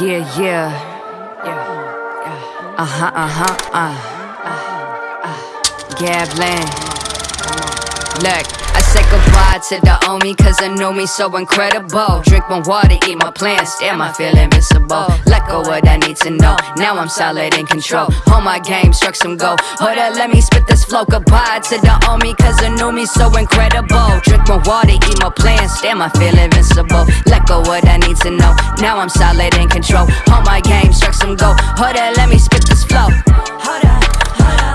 Yeah, yeah. Yeah. Uh huh, uh huh, uh. Gabland. Look, I say goodbye to the Omi, cause I know me so incredible. Drink my water, eat my plants, damn, I feel invincible. Let go what I need to know, now I'm solid in control. Hold my game, struck some gold. Hold up, let me spit this flow. Goodbye to the Omi, cause I know me so incredible. Drink my water, eat my plants, damn, I feel invincible. Let go what I need to know, now I'm solid in control. Hold my game, struck some gold. Hold up, let me spit this flow. Hold up,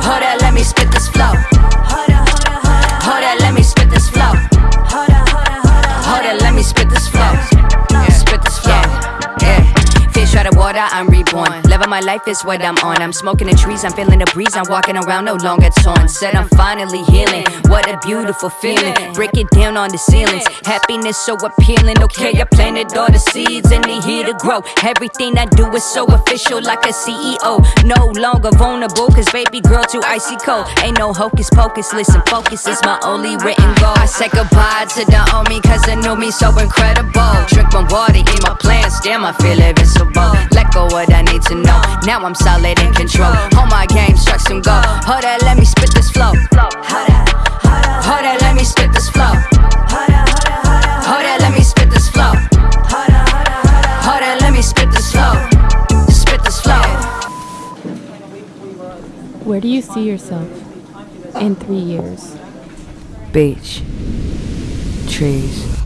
hold up, let me spit this flow. Hold up, hold up, let me spit this flow. Hold up, hold up, let me spit this flow. Spit this flow. Yeah. Fish out of water, I'm reborn. Living my life is what I'm on. I'm smoking the trees, I'm feeling the breeze. I'm walking around no longer torn. Said I'm finally healing. What a beautiful feeling. Break it down on the ceilings. Happiness so appealing. Okay, I planted all the seeds and they here to grow. Everything I do is so official, like a CEO. No longer vulnerable, cause baby girl too icy cold. Ain't no hocus pocus. Listen, focus is my only written goal. I say goodbye to the Omi, cause I know me so incredible. Drink my water, eat my plants, damn, I feel invincible. Let go what I need to know. Now I'm solid in control. Hold my game, struck some gold. Hold let me spit this flow. Hold that, hold that, let me spit this flow. Hold let me spit this flow. Hold let me spit this flow. Spit this flow. Where do you see yourself in three years? Beach. Trees.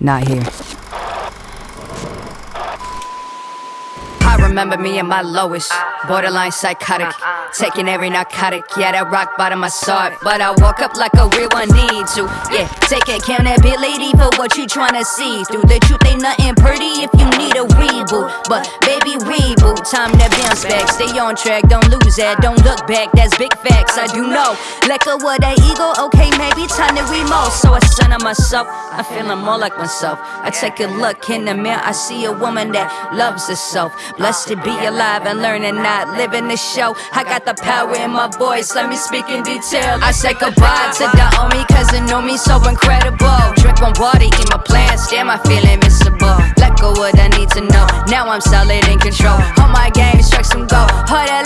Not here. Remember me at my lowest, borderline psychotic, taking every narcotic. Yeah, that rock bottom I saw it, but I walk up like a real one need to. Yeah, take accountability for what you tryna see. Through the truth, ain't nothing pretty if you need a reboot. But baby, reboot, time to bounce back. Stay on track, don't lose that, don't look back. That's big facts, I do know. Let go of that ego, okay, maybe time to remote. So I center myself, I'm feeling more like myself. I take a look in the mirror, I see a woman that loves herself. Blessed to be alive and learning, not living the show. I got the power in my voice, let me speak in detail. I say goodbye to the cause it know me so incredible. Drink my water, eat my plants, damn, I feel invincible. Let go what I need to know, now I'm solid in control. Hold my game, struck some gold. That,